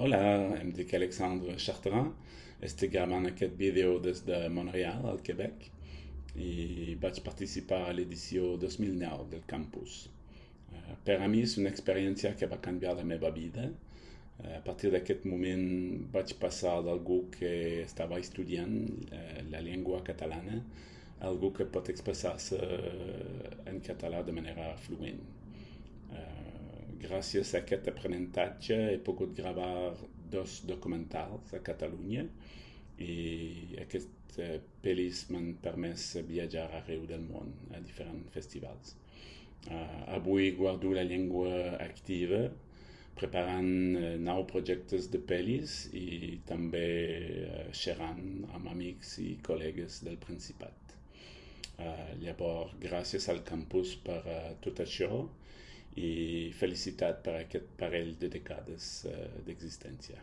Hola, em dic Alexandre Chartrand, estic gravant aquest vídeo des de Montreal, al Quebec, i vaig participar a l'edició 2009 del campus. Uh, per a mi és una experiència que va canviar la meva vida. Uh, a partir d'aquest moment vaig passar d'algú que estava estudiant uh, la llengua catalana a algú que pot expressar-se en català de manera fluent. Gràcies a aquest aprenentatge he pogut gravar dos documentals a Catalunya i aquests eh, pel·lis m'han permès viatjar arreu del món a diferents festivals. Uh, avui guardo la llengua activa preparant uh, nou projectes de pel·lis i també uh, xerrant amb amics i col·legues del Principat. Uh, llavors, gràcies al campus per uh, tot això i felicitat per aquest parell de dècades uh, d'existència.